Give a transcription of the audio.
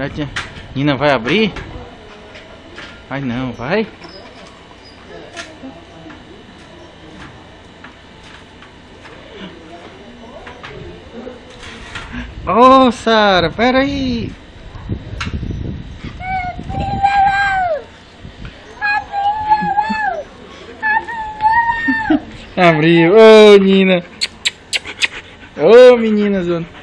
Será que a Nina vai abrir? Vai não, vai. Ô, oh, Sara, peraí. Abriu. Ô, oh, Nina. Ô, oh, menina, Zona.